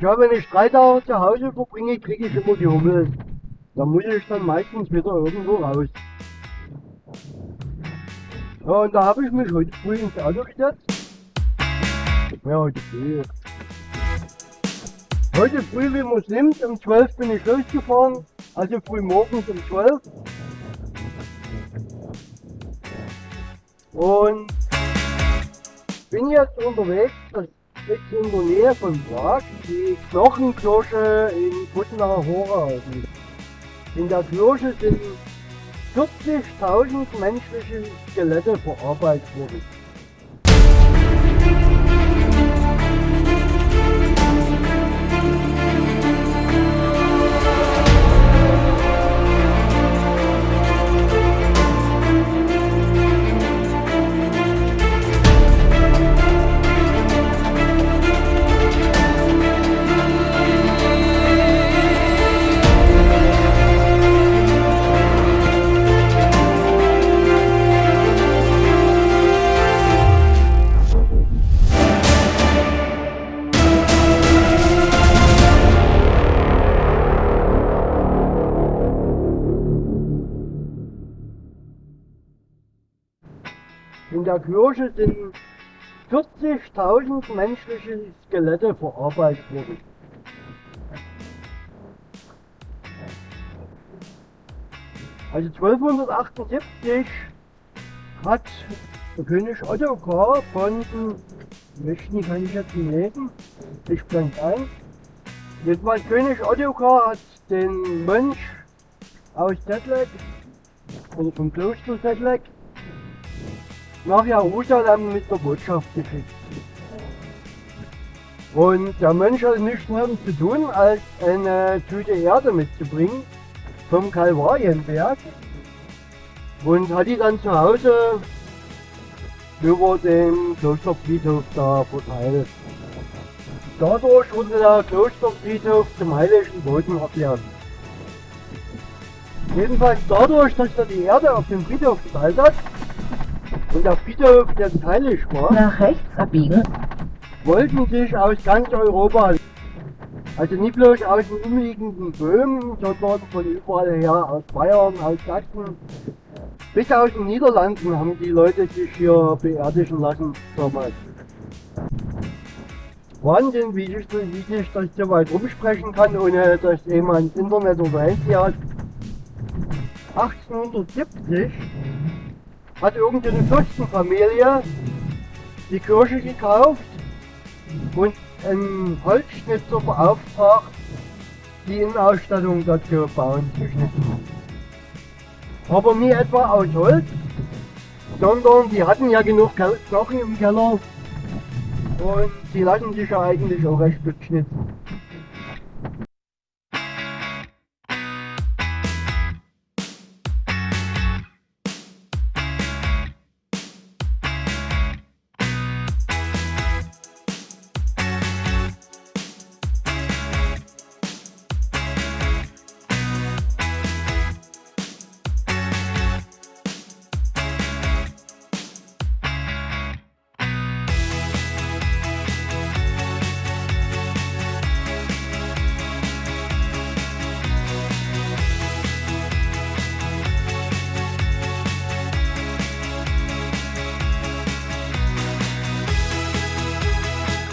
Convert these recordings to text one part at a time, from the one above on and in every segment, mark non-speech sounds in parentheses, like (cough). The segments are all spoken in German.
Ja, wenn ich drei Tage zu Hause verbringe, kriege ich immer die Hummel. Da muss ich dann meistens wieder irgendwo raus. Ja, und da habe ich mich heute früh ins Auto gesetzt. Ja, heute früh. Heute früh, wie man es nimmt, um 12 bin ich losgefahren. Also früh morgens um 12. Und bin jetzt unterwegs, das ist in der Nähe von Prag, die Knochenkirche in Putnacher Hora. In der Kirche sind 40.000 menschliche Skelette verarbeitet worden. In der Kirche sind 40.000 menschliche Skelette verarbeitet worden. Also 1278 hat der König Ottokar von, welchen kann ich jetzt nicht lesen, ich blende ein. Jedenfalls König Ottokar hat den Mönch aus Tetlek, oder vom Kloster Tetlek, nach Jerusalem mit der Botschaft geschickt. Und der Mönch hatte nichts mehr zu tun, als eine Tüte Erde mitzubringen vom Kalvarienberg und hat die dann zu Hause über den Klosterfriedhof da verteilt. Dadurch wurde der Klosterfriedhof zum heiligen Boden erklärt. Jedenfalls dadurch, dass er die Erde auf dem Friedhof verteilt hat, und der Friedhof jetzt heilig war, Nach rechts abbiegen. wollten sich aus ganz Europa, also nicht bloß aus den umliegenden Böhmen, sondern von überall her, aus Bayern, aus Sachsen, bis aus den Niederlanden haben die Leute sich hier beerdigen lassen damals. Wahnsinn, wie sich, das- wie sich das so weit rumsprechen kann, ohne dass jemand Internet oder Handy hat. 1870 hat irgendeine Fürstenfamilie die Kirche gekauft und einen Holzschnitzer beauftragt, die Innenausstattung dort zu bauen, zu schnitzen. Aber nie etwa aus Holz, sondern die hatten ja genug Knochen im Keller und die lassen sich ja eigentlich auch recht gut schnitzen.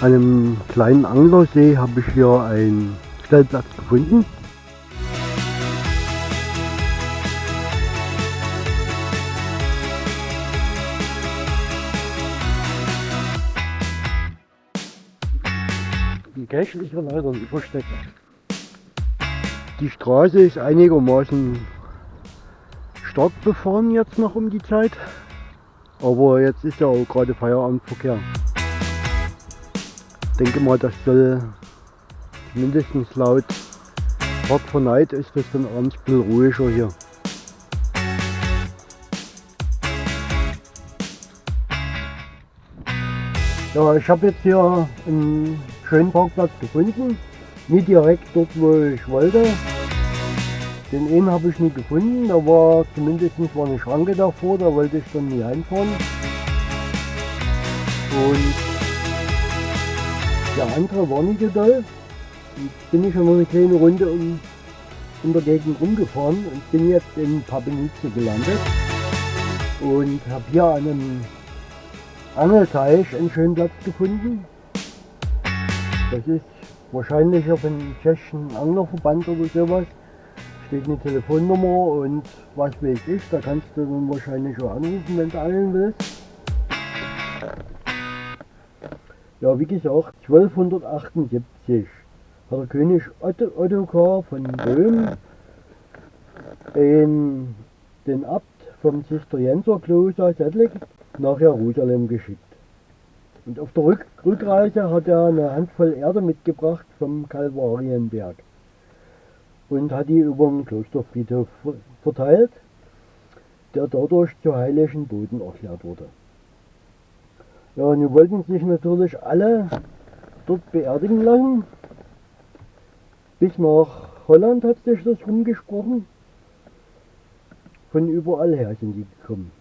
An einem kleinen Anglersee habe ich hier einen Stellplatz gefunden. Die Cache ist leider nicht versteckt. Die Straße ist einigermaßen stark befahren jetzt noch um die Zeit. Aber jetzt ist ja auch gerade Feierabendverkehr denke mal, das soll mindestens laut Park for Night ist das dann abends ein bisschen ruhiger hier. Ja, ich habe jetzt hier einen schönen Parkplatz gefunden. Nicht direkt dort, wo ich wollte. Den einen habe ich nie gefunden. Da war zumindest war eine Schranke davor, da wollte ich dann nie einfahren. Und der andere war nicht so doll. Jetzt bin ich schon eine kleine Runde um, in der Gegend rumgefahren und bin jetzt in Papenice gelandet und habe hier an einem Angelteich einen schönen Platz gefunden. Das ist wahrscheinlich auf einem tschechischen Anglerverband oder sowas. Steht eine Telefonnummer und was weiß ich, da kannst du dann wahrscheinlich auch anrufen, wenn du angeln willst. Ja, wie gesagt, 1278 hat der König Otto, Ottokar von Böhm in den Abt vom Zisterzienserkloster Settlik nach Jerusalem geschickt. Und auf der Rück Rückreise hat er eine Handvoll Erde mitgebracht vom Kalvarienberg und hat die über den Klosterfriedhof verteilt, der dadurch zu heiligen Boden erklärt wurde. Ja, nun wollten sich natürlich alle dort beerdigen lassen. Bis nach Holland hat sich das rumgesprochen. Von überall her sind die gekommen.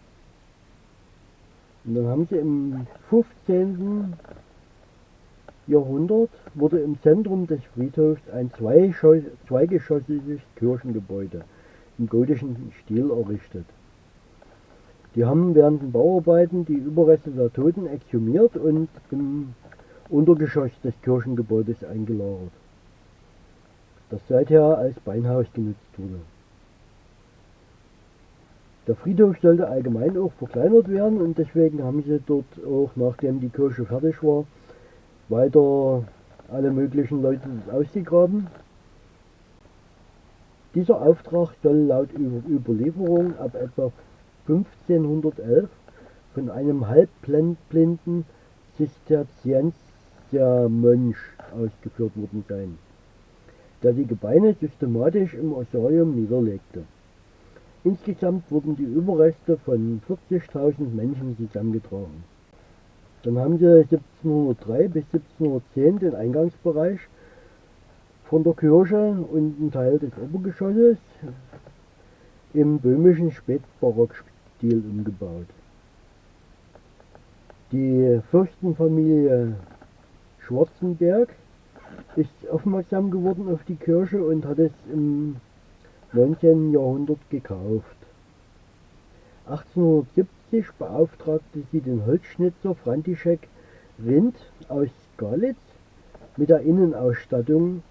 Und dann haben sie im 15. Jahrhundert wurde im Zentrum des Friedhofs ein zweigeschossiges Kirchengebäude im gotischen Stil errichtet. Die haben während den Bauarbeiten die Überreste der Toten exhumiert und im Untergeschoss des Kirchengebäudes eingelagert, das seither als Beinhaus genutzt wurde. Der Friedhof sollte allgemein auch verkleinert werden und deswegen haben sie dort auch, nachdem die Kirche fertig war, weiter alle möglichen Leute ausgegraben. Dieser Auftrag soll laut Überlieferung ab etwa 1511 von einem halbblinden Zisterziensermönch ausgeführt worden sein, der die Gebeine systematisch im Osarium niederlegte. Insgesamt wurden die Überreste von 40.000 Menschen zusammengetragen. Dann haben sie 1703 bis 1710 den Eingangsbereich von der Kirche und einen Teil des Obergeschosses im böhmischen Spätbarockstil umgebaut. Die Fürstenfamilie Schwarzenberg ist aufmerksam geworden auf die Kirche und hat es im 19. Jahrhundert gekauft. 1870 beauftragte sie den Holzschnitzer František Rindt aus Galitz mit der Innenausstattung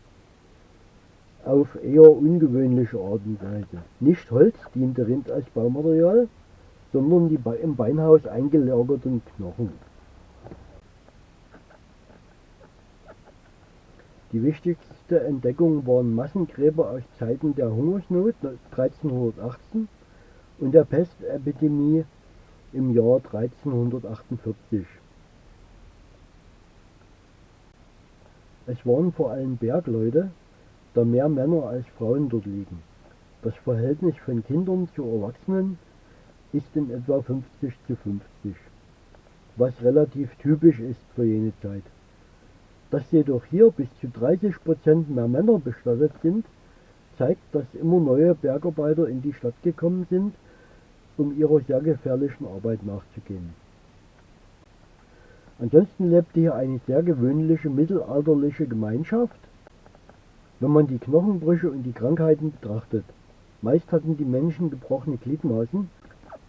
auf eher ungewöhnliche Art und Weise. Nicht Holz diente Rind als Baumaterial, sondern die im Beinhaus eingelagerten Knochen. Die wichtigste Entdeckung waren Massengräber aus Zeiten der Hungersnot 1318 und der Pestepidemie im Jahr 1348. Es waren vor allem Bergleute, da mehr Männer als Frauen dort liegen. Das Verhältnis von Kindern zu Erwachsenen ist in etwa 50 zu 50, was relativ typisch ist für jene Zeit. Dass jedoch hier bis zu 30 Prozent mehr Männer bestattet sind, zeigt, dass immer neue Bergarbeiter in die Stadt gekommen sind, um ihrer sehr gefährlichen Arbeit nachzugehen. Ansonsten lebte hier eine sehr gewöhnliche mittelalterliche Gemeinschaft, wenn man die Knochenbrüche und die Krankheiten betrachtet. Meist hatten die Menschen gebrochene Gliedmaßen,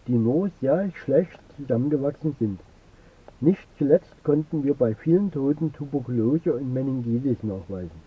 die nur sehr schlecht zusammengewachsen sind. Nicht zuletzt konnten wir bei vielen Toten Tuberkulose und Meningitis nachweisen.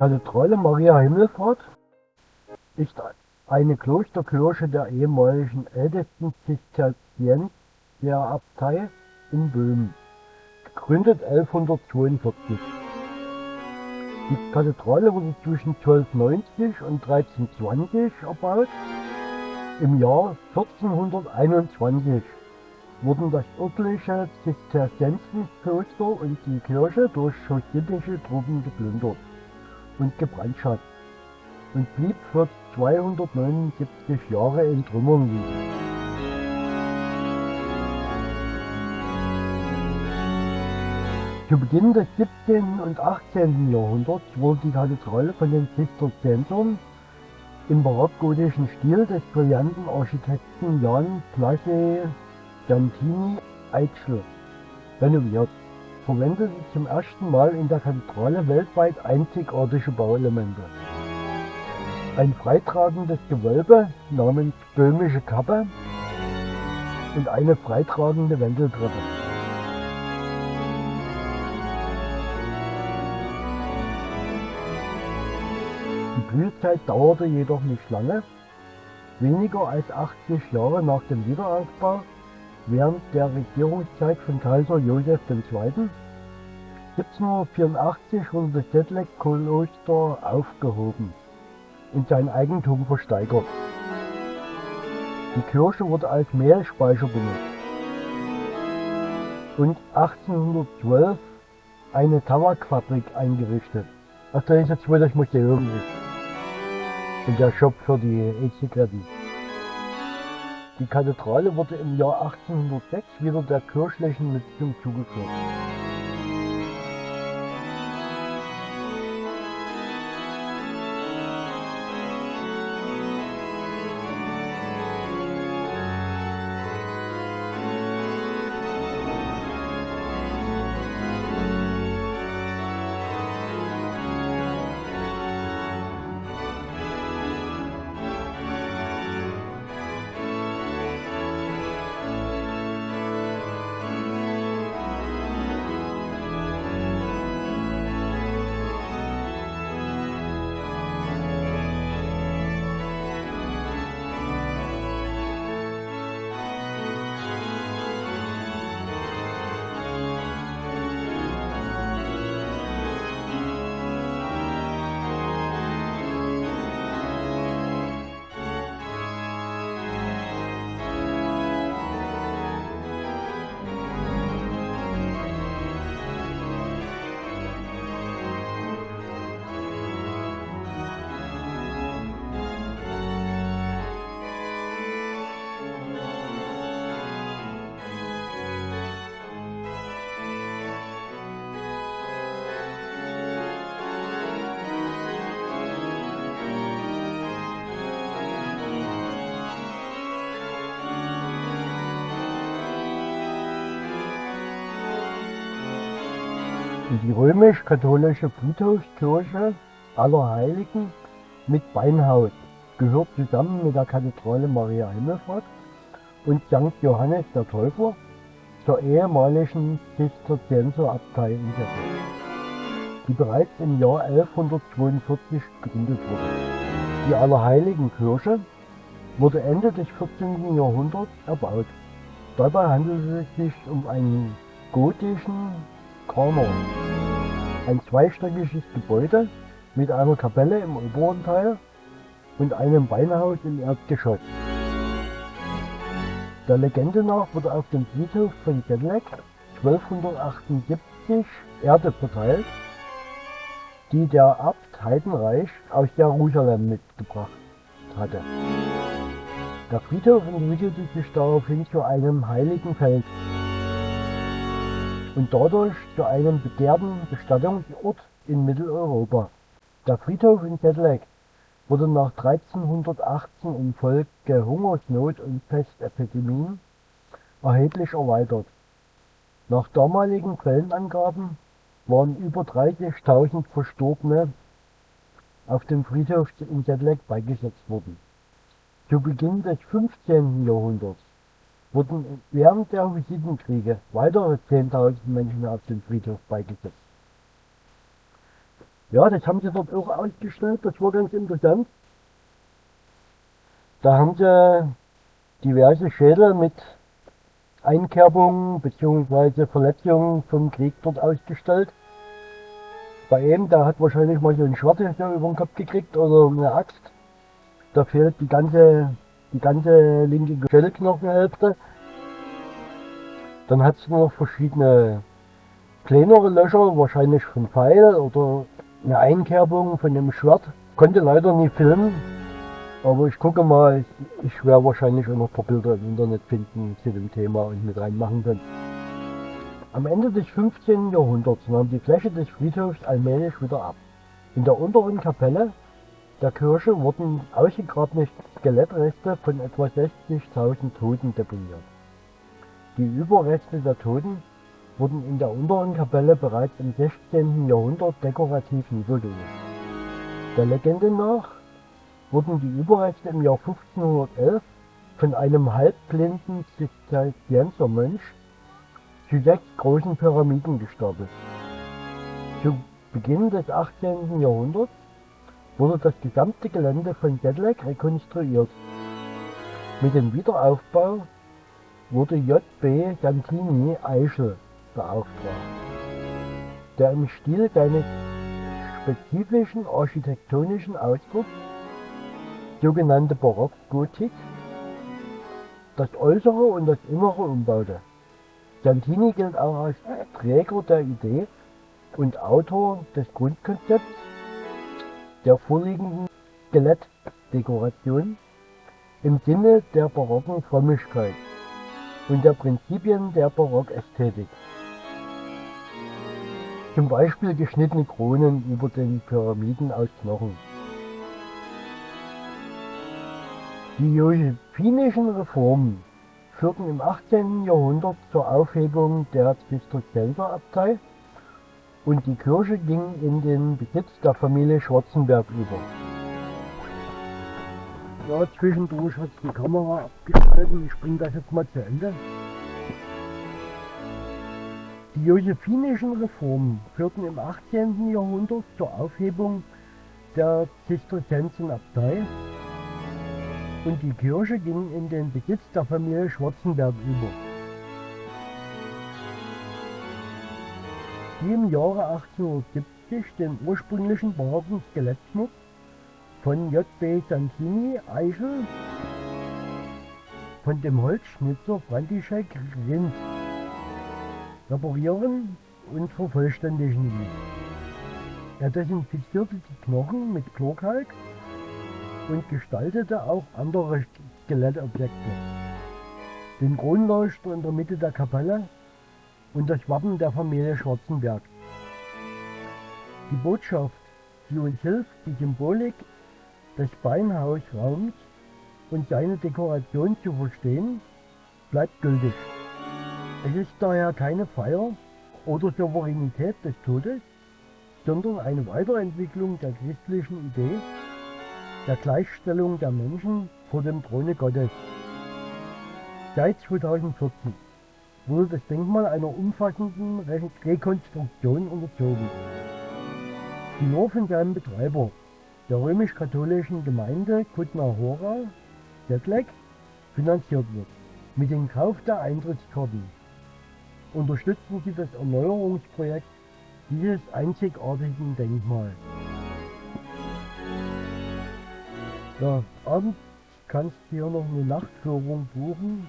Kathedrale Maria Himmelfahrt ist eine Klosterkirche der ehemaligen ältesten Zisterzienserabtei in Böhmen, gegründet 1142. Die Kathedrale wurde zwischen 1290 und 1320 erbaut. Im Jahr 1421 wurden das örtliche Zisterzienserkloster und die Kirche durch sowjetische Truppen geplündert und gebrandschatzt und blieb für 279 Jahre in Trümmern liegen. Zu Beginn des 17. und 18. Jahrhunderts wurde die Kathedrale von den Zisterziensern im barockgotischen Stil des brillanten Architekten Jan Blase Giantini Eitschl renoviert, verwendete zum ersten Mal in der Kathedrale weltweit einzigartige Bauelemente. Ein freitragendes Gewölbe namens Böhmische Kappe und eine freitragende Wendeltreppe. Die Blütezeit dauerte jedoch nicht lange. Weniger als 80 Jahre nach dem Wiederaufbau, während der Regierungszeit von Kaiser Joseph II. 1784 wurde das Sedlec-Kloster aufgehoben und sein Eigentum versteigert. Die Kirche wurde als Mehlspeicher benutzt und 1812 eine Tabakfabrik eingerichtet, was das jetzt wohl das Museum ist und der Shop für die E-Zigaretten. Die Kathedrale wurde im Jahr 1806 wieder der kirchlichen Nutzung zugeführt. Die römisch-katholische Friedhofskirche Allerheiligen mit Beinhaus gehört zusammen mit der Kathedrale Maria Himmelfahrt und St. Johannes der Täufer zur ehemaligen Zisterzienserabtei in Settling, die bereits im Jahr 1142 gegründet wurde. Die Allerheiligenkirche wurde Ende des 14. Jahrhunderts erbaut. Dabei handelte es sich um einen gotischen Kanon, ein zweistöckiges Gebäude mit einer Kapelle im oberen Teil und einem Beinhaus im Erdgeschoss. Der Legende nach wurde auf dem Friedhof von Sedlec 1278 Erde verteilt, die der Abt Heidenreich aus Jerusalem mitgebracht hatte. Der Friedhof entwickelte sich daraufhin zu einem heiligen Feld und dadurch zu einem begehrten Bestattungsort in Mitteleuropa. Der Friedhof in Sedlec wurde nach 1318 infolge Hungersnot und Pestepidemien erheblich erweitert. Nach damaligen Quellenangaben waren über 30.000 Verstorbene auf dem Friedhof in Sedlec beigesetzt worden. Zu Beginn des 15. Jahrhunderts wurden während der Hussitenkriege weitere 10.000 Menschen auf dem Friedhof beigesetzt. Ja, das haben sie dort auch ausgestellt, das war ganz interessant. Da haben sie diverse Schädel mit Einkerbungen bzw. Verletzungen vom Krieg dort ausgestellt. Bei ihm, der hat wahrscheinlich mal so ein Schwert über den Kopf gekriegt oder eine Axt. Da fehlt die ganze, die ganze linke Schädelknochenhälfte. Dann hat es noch verschiedene kleinere Löcher, wahrscheinlich von Pfeil oder eine Einkerbung von dem Schwert. Konnte leider nie filmen, aber ich gucke mal, ich werde wahrscheinlich auch noch ein paar Bilder im Internet finden zu dem Thema und mit reinmachen können. Am Ende des 15. Jahrhunderts nahm die Fläche des Friedhofs allmählich wieder ab. In der unteren Kapelle der Kirche wurden ausgegrabene Skelettreste von etwa 60.000 Toten deponiert. Die Überreste der Toten wurden in der unteren Kapelle bereits im 16. Jahrhundert dekorativ niedergelegt. Der Legende nach wurden die Überreste im Jahr 1511 von einem halbblinden Zisterziensermönch zu sechs großen Pyramiden gestapelt. Zu Beginn des 18. Jahrhunderts wurde das gesamte Gelände von Sedlec rekonstruiert. Mit dem Wiederaufbau wurde J.B. Santini Eichel beauftragt, der im Stil seines spezifischen architektonischen Ausdrucks, sogenannte Barockgotik, das Äußere und das Innere umbaute. Santini gilt auch als Träger der Idee und Autor des Grundkonzepts der vorliegenden Skelettdekoration im Sinne der barocken Frömmigkeit und der Prinzipien der Barockästhetik. Zum Beispiel geschnittene Kronen über den Pyramiden aus Knochen. Die josephinischen Reformen führten im 18. Jahrhundert zur Aufhebung der Zisterzienserabtei und die Kirche ging in den Besitz der Familie Schwarzenberg über. Ja, zwischendurch hat die Kamera abgeschaltet. Ich bringe das jetzt mal zu Ende. Die josephinischen Reformen führten im 18. Jahrhundert zur Aufhebung der Zisterziensenabtei und die Kirche ging in den Besitz der Familie Schwarzenberg über. Die im Jahre 1870 den ursprünglichen barocken Skelettschmuck von J.B. Santini Eichel von dem Holzschnitzer František Rindt reparieren und vervollständigen ließ. Er desinfizierte die Knochen mit Chlorkalk und gestaltete auch andere Skelettobjekte. Den Kronleuchter in der Mitte der Kapelle und das Wappen der Familie Schwarzenberg. Die Botschaft, die uns hilft, die Symbolik des Beinhausraums und seine Dekoration zu verstehen, bleibt gültig. Es ist daher keine Feier oder Souveränität des Todes, sondern eine Weiterentwicklung der christlichen Idee der Gleichstellung der Menschen vor dem Throne Gottes. Seit 2014 wurde das Denkmal einer umfassenden Re Rekonstruktion unterzogen, die nur von seinem Betreiber, der römisch-katholischen Gemeinde Kutna Hora, Detlek, finanziert wird. Mit dem Kauf der Eintrittskarten unterstützen sie das Erneuerungsprojekt dieses einzigartigen Denkmals. Ja, abends kannst du hier noch eine Nachtführung buchen.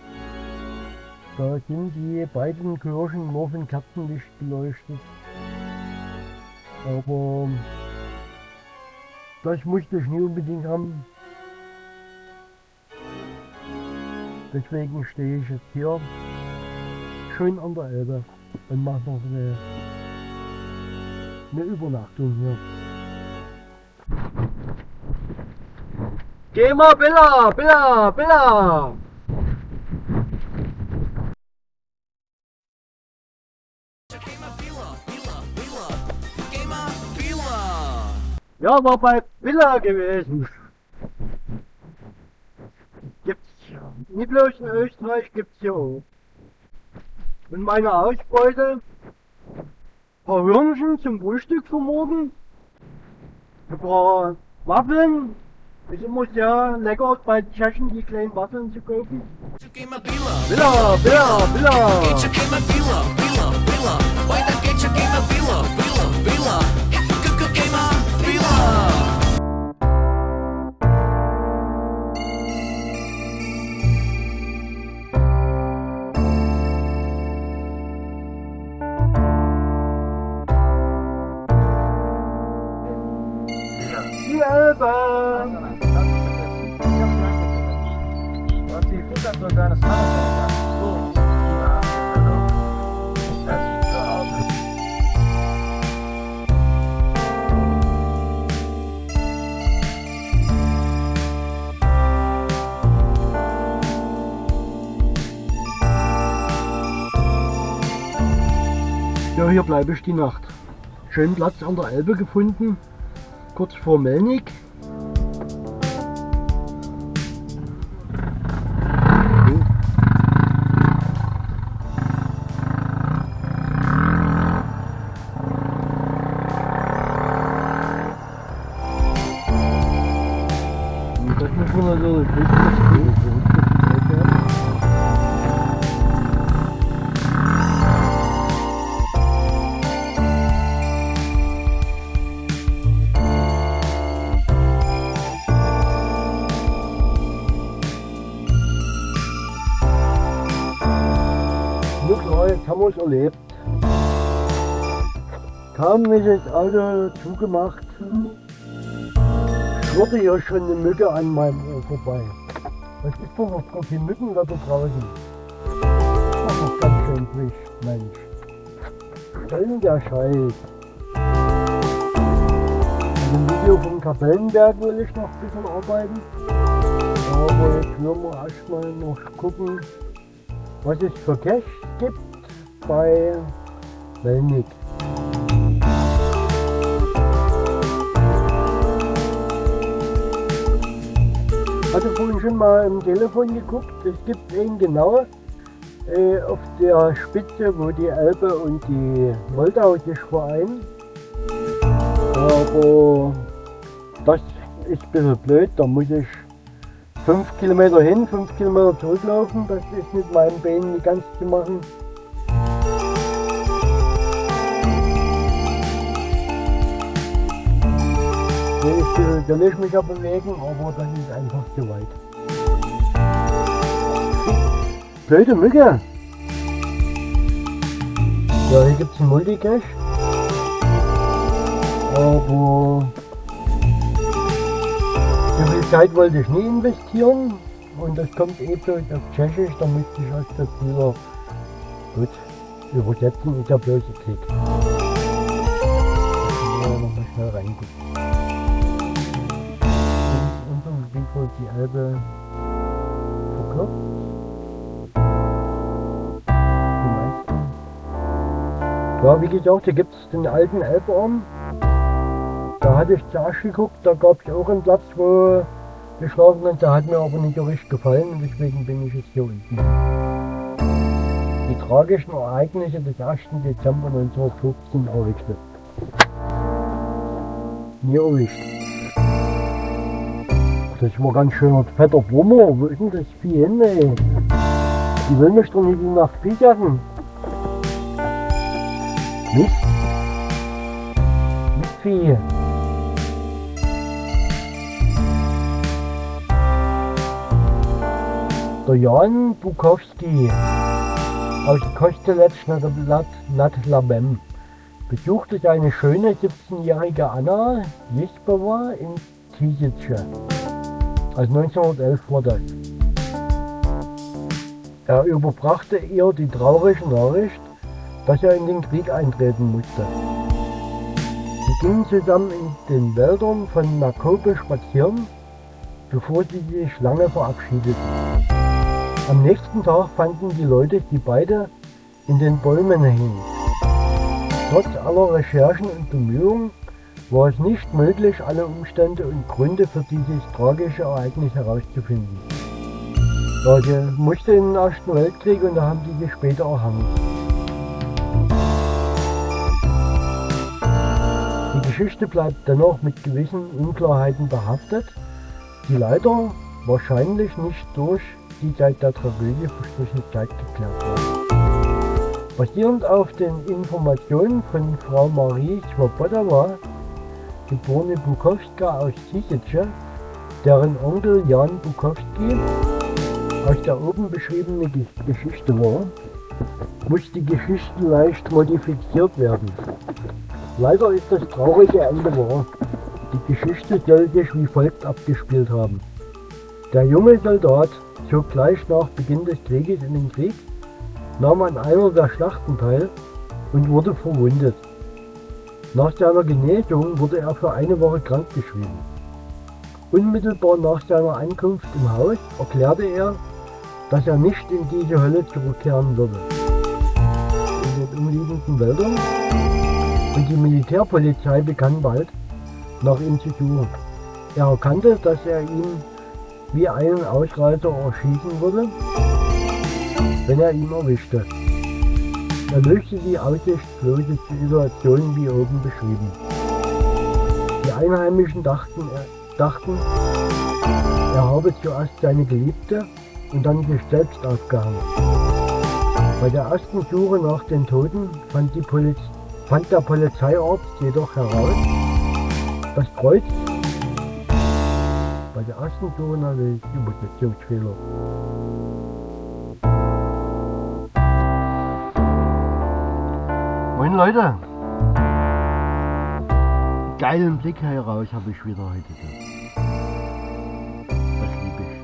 Da sind die beiden Kirchen nur von Kerzenlicht beleuchtet. Aber das musste ich nie unbedingt haben. Deswegen stehe ich jetzt hier schön an der Elbe und mache noch eine, eine Übernachtung hier. Geh mal, Billa, Billa, Billa! Ja, war bei Villa gewesen. Gibt's nicht bloß in Österreich, gibt's hier auch. Und meine Ausbeute, ein paar Hörnchen zum Frühstück für morgen, ein paar Waffeln, ist immer sehr lecker bei Tschechen die kleinen Waffeln zu kaufen. Queima bila, Billa, Billa, hier bleibe ich die Nacht. Schönen Platz an der Elbe gefunden, kurz vor Melnik. Es erlebt. Kaum ist das Auto zugemacht, schwirrte hier schon eine Mücke an meinem Ohr vorbei. Was ist denn noch für viele Mücken da draußen? Das ist ganz schön frisch, Mensch. Soll denn der Scheiß? Dem Video vom Kapellenberg will ich noch ein bisschen arbeiten. Aber jetzt werden wir erstmal noch gucken, was es für Cash gibt bei Melnik. Hatte vorhin schon mal im Telefon geguckt, es gibt einen genau äh, auf der Spitze, wo die Elbe und die Moldau sich vereinen. Aber das ist ein bisschen blöd, da muss ich 5 Kilometer hin, 5 Kilometer zurücklaufen. Das ist mit meinen Beinen nicht ganz zu machen. Ich will will ich mich ja bewegen, aber das ist einfach zu weit. Blöde Mücke! Ja, hier gibt es einen Multicache. Aber so viel Zeit wollte ich nie investieren. Und das kommt eh bloß auf Tschechisch, da müsste ich erst das wieder gut übersetzen, ist ja bloß ein Klick. Ja, nochmal schnell reingucken. Wird die Elbe verkürzt. Ja, wie gesagt, hier gibt es den alten Elbarm. Da hatte ich zuerst geguckt, da gab es auch einen Platz, wo wir schlafen konnten. Der hat mir aber nicht so richtig gefallen und deswegen bin ich jetzt hier unten. Die tragischen Ereignisse des 1. Dezember 1915 erwischte. Mir erwischt. Das war ganz schöner fetter Brummer. Wo ist denn das Vieh hin, ey? Die will mich doch nicht in die Nacht pijacken. Mist. Mistvieh. Der Jan Bukowski aus nad Labem besuchte seine schöne 17-jährige Anna Jispova in Tisice. Also 1911 war das. Er überbrachte ihr die traurige Nachricht, dass er in den Krieg eintreten musste. Sie gingen zusammen in den Wäldern von Nakobe spazieren, bevor sie sich lange verabschiedeten. Am nächsten Tag fanden die Leute sie beide in den Bäumen hängen. Trotz aller Recherchen und Bemühungen war es nicht möglich, alle Umstände und Gründe für dieses tragische Ereignis herauszufinden. Sie musste in den Ersten Weltkrieg und da haben sie sich später erhangen. Die Geschichte bleibt dennoch mit gewissen Unklarheiten behaftet. die leider wahrscheinlich nicht durch die seit der Tragödie verstrichene Zeit geklärt werden. Basierend auf den Informationen von Frau Marie Svobodowa, geborene Bukowska aus Tisice, deren Onkel Jan Bukowski aus der oben beschriebenen Ge- Geschichte war, muss die Geschichte leicht modifiziert werden. Leider ist das traurige Ende wahr. Die Geschichte soll sich wie folgt abgespielt haben. Der junge Soldat zog gleich nach Beginn des Krieges in den Krieg, nahm an einer der Schlachten teil und wurde verwundet. Nach seiner Genesung wurde er für eine Woche krankgeschrieben. Unmittelbar nach seiner Ankunft im Haus erklärte er, dass er nicht in diese Hölle zurückkehren würde. In den umliegenden Wäldern und die Militärpolizei begann bald, nach ihm zu suchen. Er erkannte, dass er ihn wie einen Ausreißer erschießen würde, wenn er ihn erwischte. Er löste die aussichtslose Situation wie oben beschrieben. Die Einheimischen dachten, er, dachten, er habe zuerst seine Geliebte und dann sich selbst aufgehangen. Bei der ersten Suche nach den Toten fand, Poliz fand der Polizeiarzt jedoch heraus, das Kreuz bei der ersten Suche nach dem Übersetzungsfehler. Moin Leute! Geilen Blick heraus habe ich wieder heute. Das liebe ich.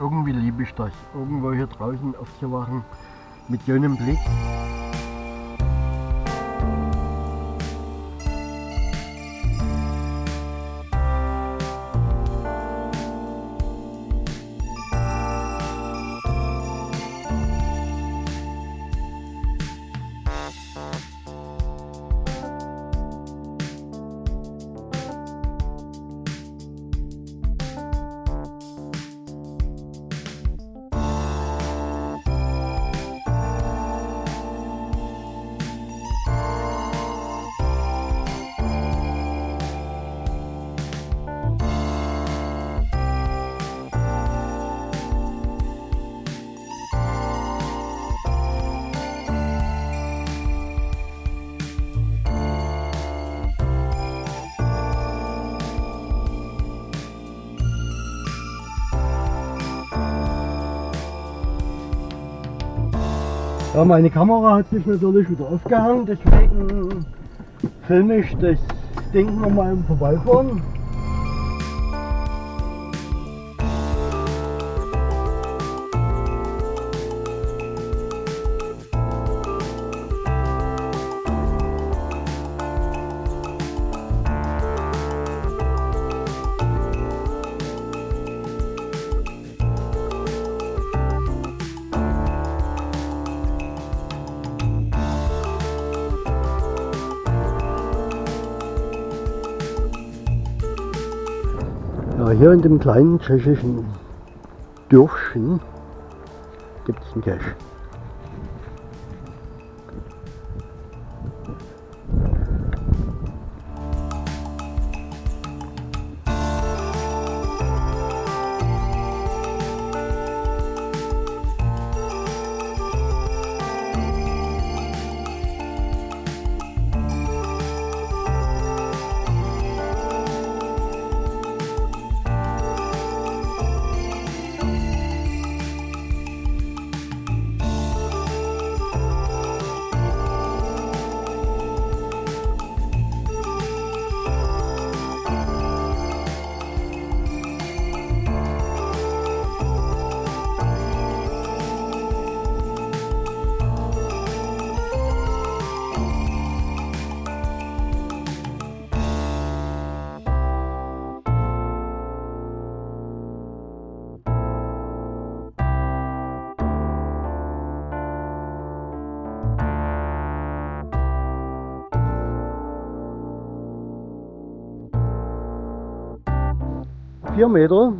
Irgendwie liebe ich das, irgendwo hier draußen aufzuwachen mit so einem Blick. Meine Kamera hat sich natürlich wieder aufgehangen, deswegen filme ich das Ding nochmal im Vorbeifahren. Hier in dem kleinen tschechischen Dörfchen gibt es einen Cache. Vier Meter.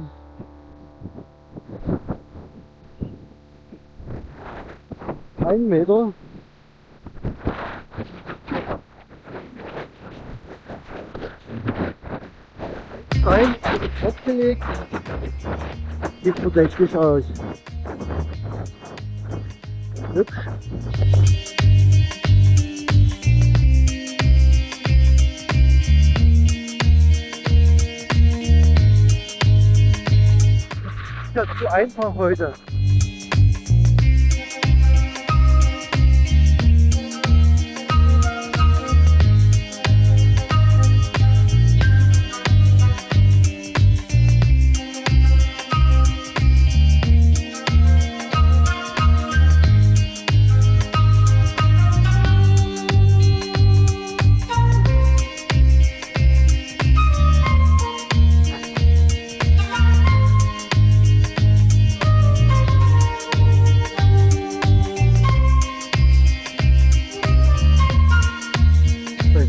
Ein Meter. Holz rein, fortgelegt. Sieht verdächtig aus. Hübsch. Zu einfach heute.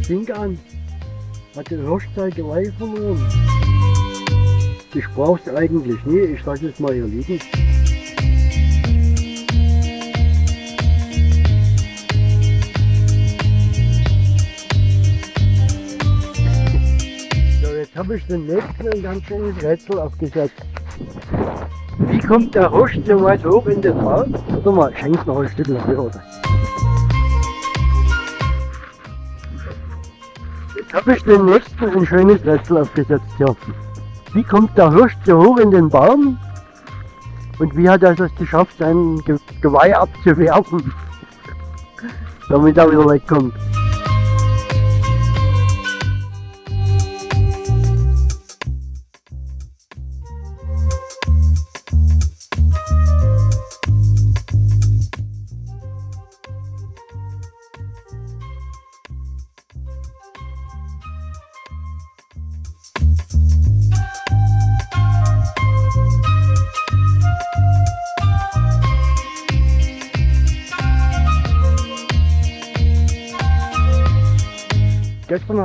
Fing an hat der Hirschzeit Geweih verloren. Ich brauch's eigentlich nie, ich lasse es mal hier liegen. (laughs) So, jetzt habe ich den nächsten ein ganz schönes Rätsel aufgesetzt. Wie kommt der Hirsch so weit hoch in den Baum? Warte mal, ich häng's noch ein Stück höher. oder? Habe ich den nächsten ein schönes Rätsel aufgesetzt hier. Wie kommt der Hirsch so hoch in den Baum? Und wie hat er es geschafft, sein Ge Geweih abzuwerfen? (laughs) Damit er wieder wegkommt.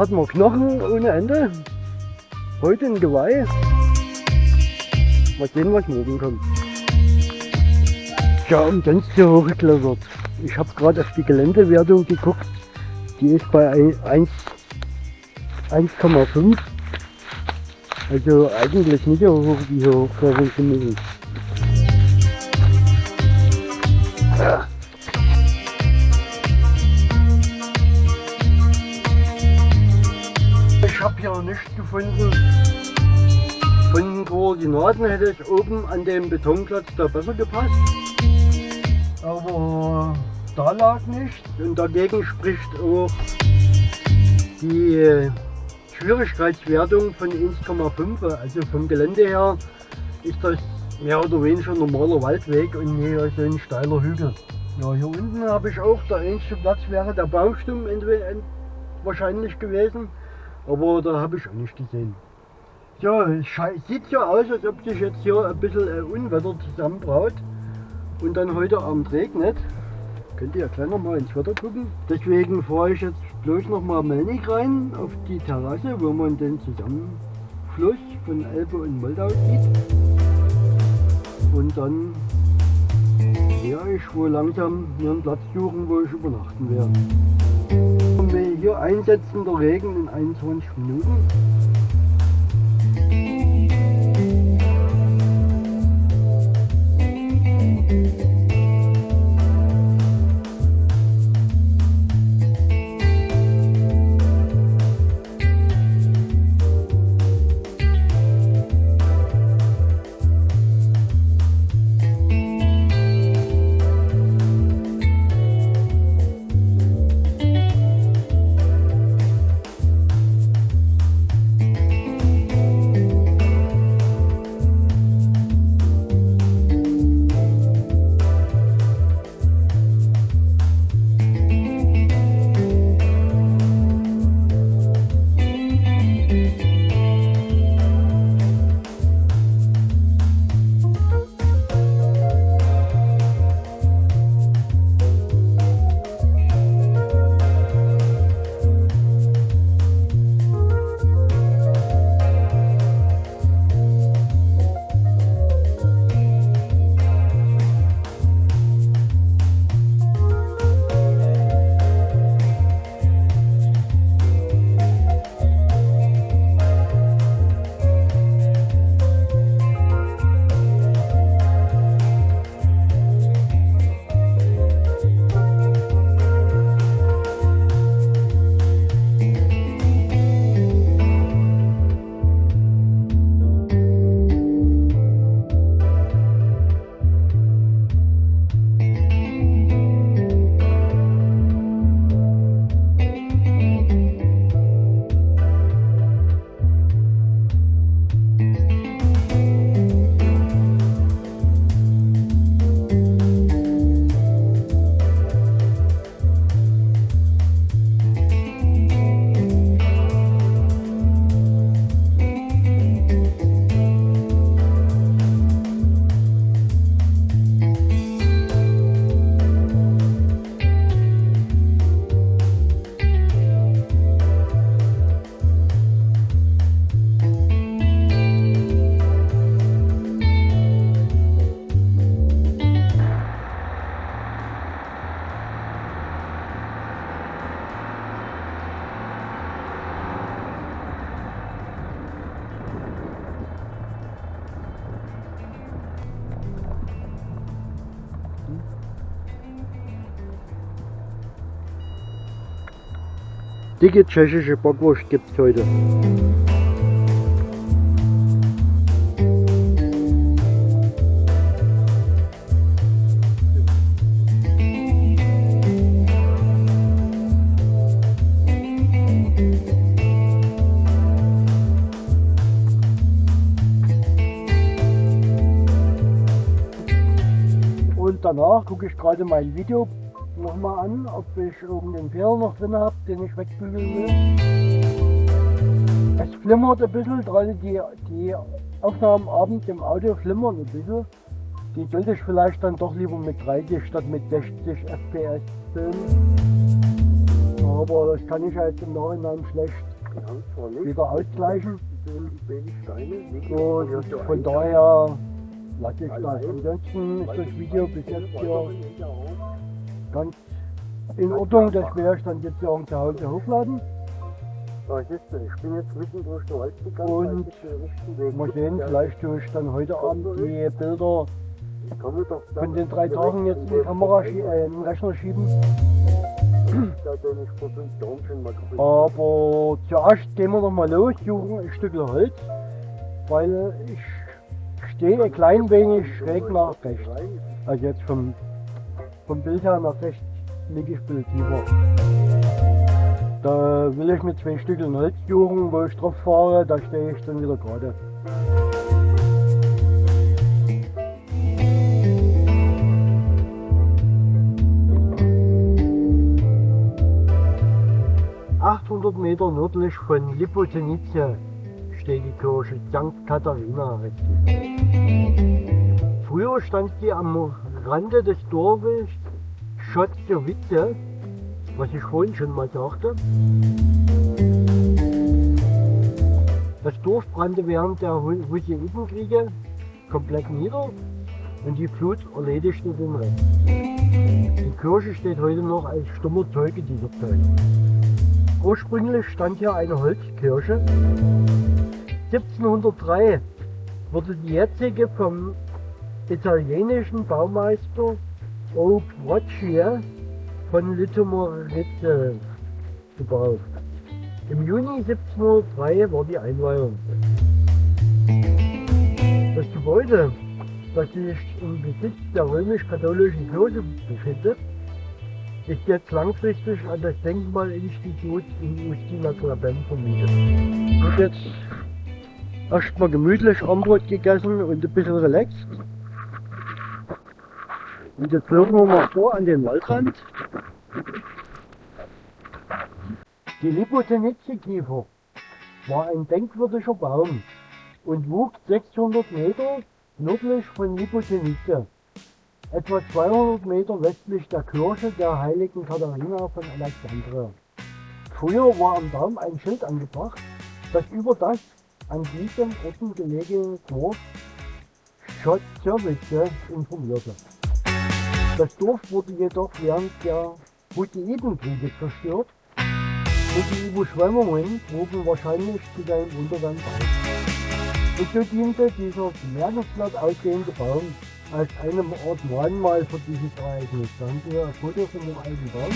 Hatten wir Knochen ohne Ende. Heute ein Geweih. Mal sehen, was morgen kommt. Ja, umsonst hier hochgeklettert. Ich habe gerade auf die Geländewertung geguckt. Die ist bei ein- 1 1,5. Also eigentlich nicht so hoch, wie hier hochklettern zu müssen. Ich hier nichts gefunden. Von den Koordinaten hätte es oben an dem Betonplatz da besser gepasst. Aber da lag nichts und dagegen spricht auch die Schwierigkeitswertung von 1,5. Also vom Gelände her ist das mehr oder weniger ein normaler Waldweg und nicht so ein steiler Hügel. Ja, hier unten habe ich auch, der einzige Platz wäre der Baumstumm wahrscheinlich gewesen. Aber da habe ich auch nicht gesehen. Ja, es sieht ja aus, als ob sich jetzt hier ein bisschen äh, Unwetter zusammenbraut und dann heute Abend regnet. Könnt ihr ja gleich noch mal ins Wetter gucken. Deswegen fahre ich jetzt bloß noch mal Melnik rein auf die Terrasse, wo man den Zusammenfluss von Elbe und Moldau sieht. Und dann werde ich wohl langsam mir einen Platz suchen, wo ich übernachten werde hier einsetzender Regen in 21 Minuten. Musik Dicke tschechische Bockwurst gibt's heute. Und danach gucke ich gerade mein Video nochmal an, ob ich irgendeinen Fehler noch drin habe, den ich wegbügeln will. Es flimmert ein bisschen, gerade die, die Aufnahmen abends im Audio flimmern ein bisschen. Die sollte ich vielleicht dann doch lieber mit 30 statt mit 60 FPS filmen. Aber das kann ich jetzt im Nachhinein schlecht wieder ausgleichen. Und von daher lasse ich das. Ansonsten ist das Video bis jetzt hier ganz in Ordnung. Ich dann jetzt ja zu Hause hochladen. Ja, siehst du, ich bin jetzt mitten durch den Wald gegangen. Und Mal sehen, vielleicht tue ich dann heute Abend die Bilder von den drei Tagen jetzt in die Kamera, äh, in den Rechner schieben. Aber zuerst gehen wir noch mal los, suchen ein Stück Holz, weil ich stehe ein klein wenig schräg nach rechts. Also jetzt vom, vom Bild her nach rechts liege ich bisschen tiefer. Da will ich mit zwei Stückeln Holz suchen, wo ich drauf fahre, da stehe ich dann wieder gerade. ...800 Meter nördlich von Lipozenice steht die Kirche St. Katharina. Früher stand sie am Rande des Dorfes Schotzowice, was ich vorhin schon mal sagte. Das Dorf brannte während der Hu- Hussitenkriege komplett nieder und die Flut erledigte den Rest. Die Kirche steht heute noch als stummer Zeuge dieser Zeit. Ursprünglich stand hier eine Holzkirche. 1703 wurde die jetzige vom italienischen Baumeister O. Broccia von Litomoritz gebaut. Im Juni 1703 war die Einweihung. Das Gebäude, das sich im Besitz der römisch-katholischen Kirche befindet, ist jetzt langfristig an das Denkmalinstitut in Ustina-Klaben vermietet. Ich habe jetzt erstmal gemütlich Armbrot gegessen und ein bisschen relaxed. Und jetzt laufen wir mal vor an den Waldrand. Die Lipozenice-Kiefer war ein denkwürdiger Baum und wuchs 600 Meter nördlich von Lipozenice, etwa 200 Meter westlich der Kirche der heiligen Katharina von Alexandria. Früher war am Baum ein Schild angebracht, das über das an diesem Orten gelegene Dorf Schotzowice informierte. Das Dorf wurde jedoch während der Hussitenkriege zerstört und die Überschwemmungen trugen wahrscheinlich zu seinem Untergang bei. Und so diente dieser bemerkenswert aussehende Baum als eine Art Mahnmal für dieses Ereignis. Da haben wir ein Foto von dem alten Baum.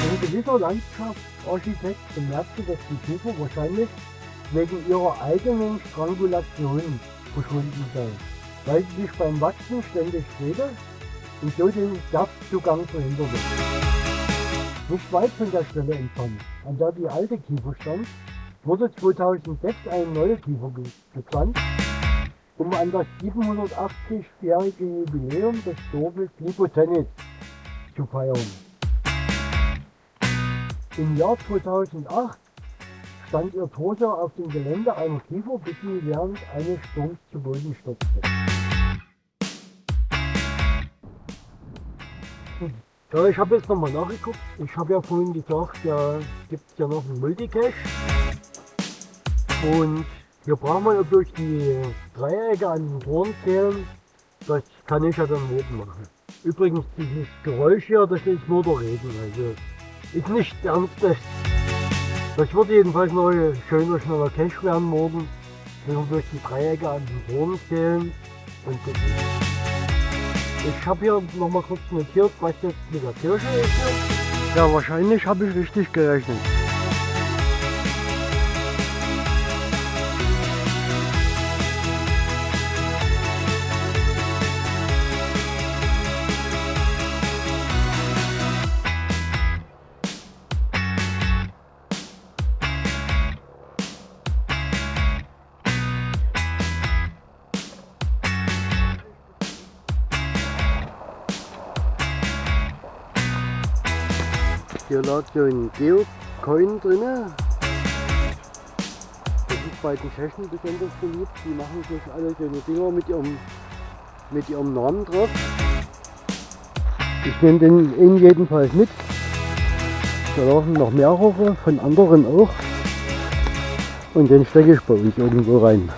Ein gewisser Landschaftsarchitekt bemerkte, dass die Kiefer wahrscheinlich wegen ihrer eigenen Strangulation verschwunden sei, weil sie sich beim Wachsen ständig drehte und so den Saftzugang verhinderte. Nicht weit von der Stelle entfernt, an der die alte Kiefer stand, wurde 2006 eine neue Kiefer ge gepflanzt, um an das 780-jährige Jubiläum des Dorfes Lipozenic zu feiern. Im Jahr 2008 stand ihr Torso auf dem Gelände einer Kiefer, bis sie während eines Sturms zu Boden stürzte. Ja, ich habe jetzt nochmal nachgeguckt. Ich habe ja vorhin gesagt, ja, gibt es ja noch einen Multicache. Und hier brauchen wir ja durch die Dreiecke an den Toren zählen. Das kann ich ja dann morgen machen. Übrigens, dieses Geräusch hier, das ist nur. Also ist nicht ernstes. Das wird jedenfalls noch ein schöner, schneller Cache werden morgen. Wir durch die Dreiecke an den Toren zählen. Und ist. Ich habe hier noch mal kurz notiert, was jetzt mit der Kirche ist. Ja, wahrscheinlich habe ich richtig gerechnet. Hier lag so ein Geocoin drinne. Das ist bei den Tschechen besonders beliebt. Die machen sich alle so eine Dinger mit ihrem, mit ihrem Namen drauf. Ich nehme den in jedenfalls mit. Da lagen noch mehrere von anderen auch. Und den stecke ich bei uns irgendwo rein.